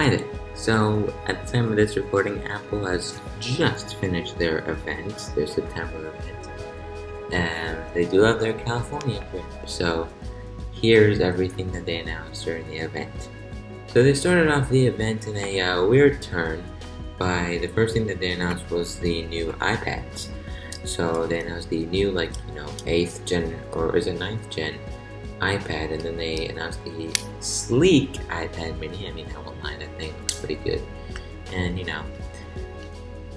Hi there. So, at the time of this recording, Apple has just finished their event, their September event. And they do have their California trip. So, here's everything that they announced during the event. So, they started off the event in a uh, weird turn by the first thing that they announced was the new iPads. So, they announced the new, like, you know, 8th gen, or is it 9th gen iPad, and then they announced the sleek iPad mini. I mean, I won't lie, pretty good. And, you know,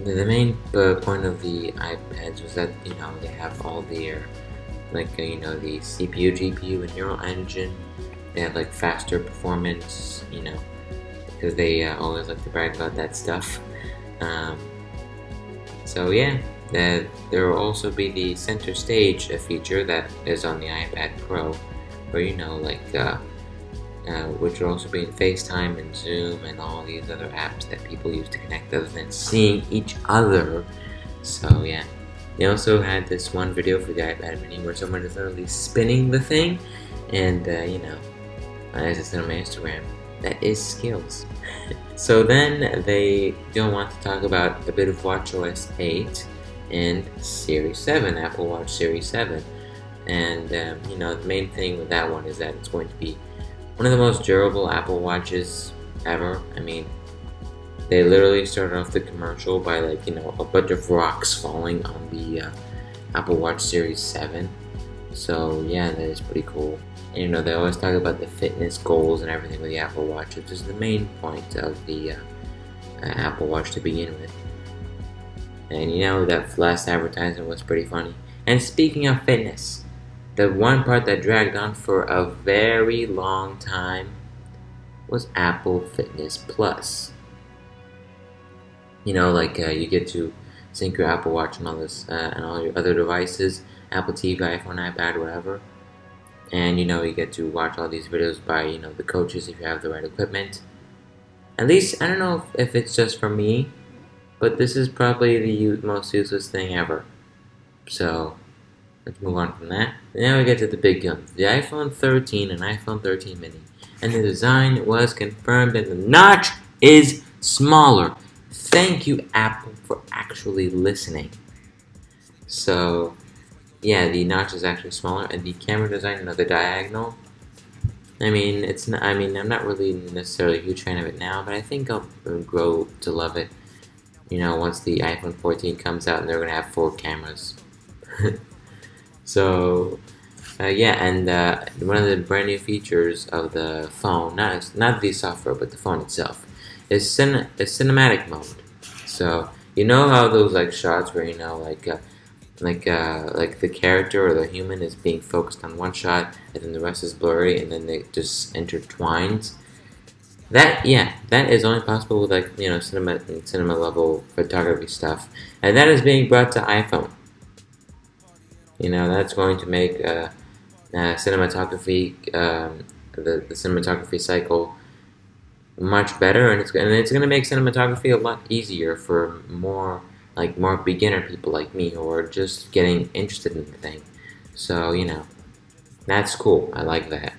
the, main uh, point of the iPads was that, you know, they have all their, like, uh, you know, the CPU, GPU, and neural engine. They have, like, faster performance, you know, because they uh, always like to brag about that stuff. Um, so, yeah, that there will also be the center stage feature that is on the iPad Pro where you know like uh, uh, which will also be in FaceTime and Zoom and all these other apps that people use to connect other than seeing each other. So yeah. They also had this one video for the iPad mini where someone is literally spinning the thing and uh, you know, as it's on my Instagram, that is skills. so then they don't want to talk about a bit of WatchOS 8 and Series 7, Apple Watch Series 7 and um, you know the main thing with that one is that it's going to be one of the most durable Apple Watches ever. I mean, they literally started off the commercial by like you know a bunch of rocks falling on the uh, Apple Watch Series 7. So yeah, that is pretty cool. And you know they always talk about the fitness goals and everything with the Apple Watch, which is the main point of the uh, uh, Apple Watch to begin with. And you know that last advertisement was pretty funny. And speaking of fitness, the one part that dragged on for a very long time was Apple Fitness Plus. You know, like uh, you get to sync your Apple Watch and all this uh, and all your other devices, Apple TV, iPhone, iPad, whatever. And you know, you get to watch all these videos by you know the coaches if you have the right equipment. At least I don't know if, if it's just for me, but this is probably the most useless thing ever. So Let's move on from that. Now we get to the big guns. The iPhone 13 and iPhone 13 mini. And the design was confirmed and the notch is smaller. Thank you, Apple, for actually listening. So, yeah, the notch is actually smaller, and the camera design, you know, the diagonal. I mean, it's not. I mean, I'm not really necessarily a huge fan of it now, but I think I'll grow to love it. You know, once the iPhone 14 comes out, and they're gonna have four cameras. So, uh, yeah, and uh, one of the brand new features of the phone, not not the software, but the phone itself, is, cin is cinematic mode. So you know how those like shots where you know like uh, like uh, like the character or the human is being focused on one shot, and then the rest is blurry, and then they just intertwines. That yeah, that is only possible with like you know cinema cinema level photography stuff, and that is being brought to iPhone. You know, that's going to make uh, uh, cinematography, um, the, the cinematography cycle much better, and it's and it's going to make cinematography a lot easier for more like more beginner people like me who are just getting interested in the thing. So you know, that's cool. I like that.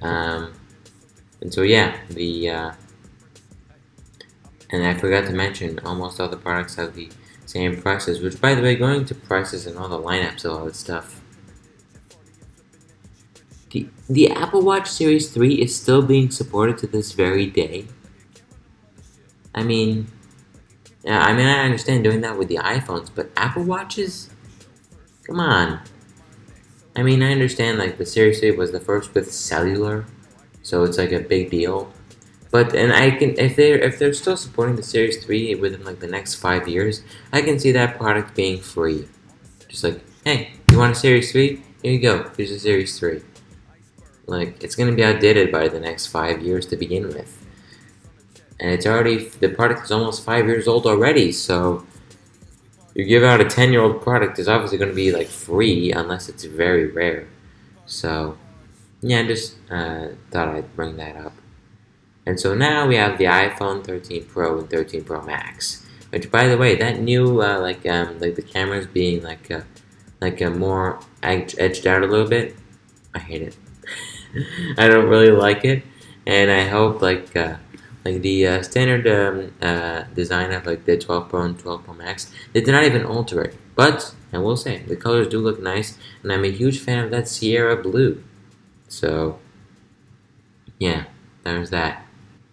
Um, and so yeah, the uh, and I forgot to mention almost all the products have the same prices, which by the way, going to prices and all the lineups and all that stuff. The, the Apple Watch Series 3 is still being supported to this very day. I mean, yeah, I mean, I understand doing that with the iPhones, but Apple Watches? Come on. I mean, I understand, like, the Series 3 was the first with cellular, so it's like a big deal. But and I can if they're if they're still supporting the Series 3 within like the next five years, I can see that product being free. Just like, hey, you want a Series 3? Here you go. Here's a Series 3. Like it's gonna be outdated by the next five years to begin with. And it's already the product is almost five years old already, so you give out a 10 year old product is obviously to be like free unless it's very rare. So, yeah, I just uh, thought I'd bring that up. And so now we have the iPhone 13 Pro and 13 Pro Max. Which, by the way, that new uh, like um, like the cameras being like uh, like a more edged out a little bit. I hate it. I don't really like it, and I hope like uh, like the uh, standard um, uh, design of like the 12 Pro and 12 Pro Max, they did not even alter it. But I will say the colors do look nice, and I'm a huge fan of that Sierra blue. So yeah, there's that.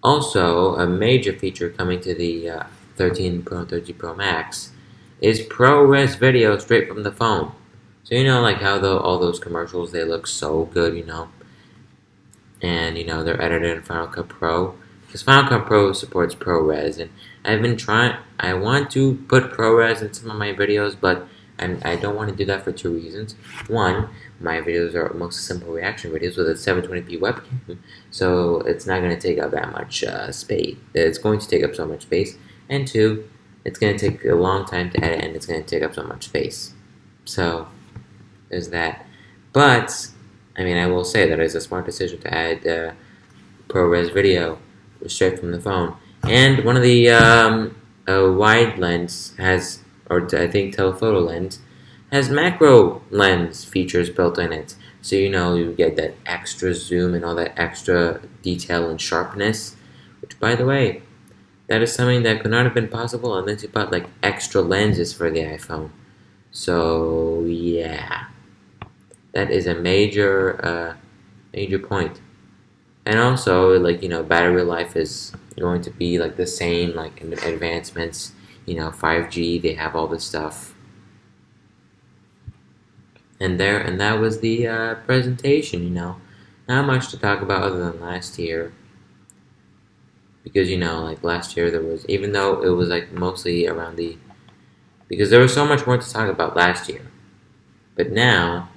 Also, a major feature coming to the uh, 13 Pro and 13 Pro Max is ProRes video straight from the phone. So you know, like how the, all those commercials they look so good, you know, and you know they're edited in Final Cut Pro because Final Cut Pro supports ProRes, and I've been trying. I want to put ProRes in some of my videos, but I'm, I don't want to do that for two reasons. One, my videos are mostly simple reaction videos with a 720p webcam, so it's not going to take up that much uh, space. It's going to take up so much space, and two, it's going to take a long time to edit, and it's going to take up so much space. So there's that. But I mean, I will say that it's a smart decision to add uh, ProRes video straight from the phone. And one of the um, wide lens has, or I think telephoto lens, has macro lens features built in it. So you know you get that extra zoom and all that extra detail and sharpness. Which, by the way, that is something that could not have been possible unless you bought like extra lenses for the iPhone. So yeah, that is a major, uh, major point. and also like you know battery life is going to be like the same like in advancements you know 5G they have all this stuff. And there and that was the uh, presentation you know. Not much to talk about other than last year. Because you know like last year there was even though it was like mostly around the because there was so much more to talk about last year. But now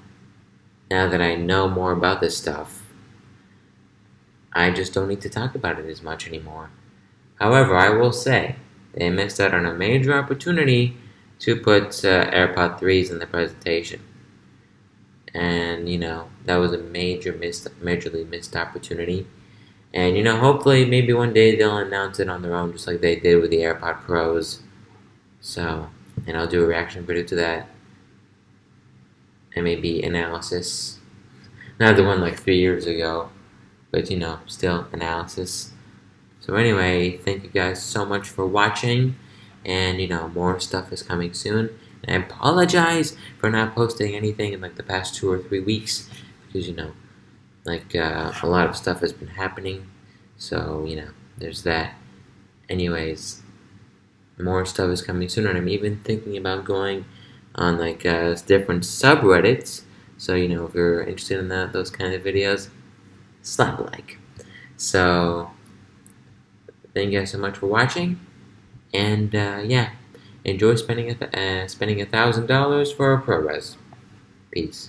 now that I know more about this stuff I just don't need to talk about it as much anymore. However, I will say they missed out on a major opportunity to put uh, AirPod 3s in the presentation. And, you know, that was a major missed, majorly missed opportunity. And, you know, hopefully maybe one day they'll announce it on their own just like they did with the AirPod Pros. So, and I'll do a reaction video to that. And maybe analysis. Not the one like three years ago but you know, still analysis. So anyway, thank you guys so much for watching, and you know, more stuff is coming soon. And I apologize for not posting anything in like the past two or three weeks, because you know, like uh, a lot of stuff has been happening. So you know, there's that. Anyways, more stuff is coming soon, and I'm even thinking about going on like uh, different subreddits. So you know, if you're interested in that, those kind of videos, slap like. So, thank you guys so much for watching, and uh, yeah, enjoy spending a uh, spending a thousand dollars for a ProRes. Peace.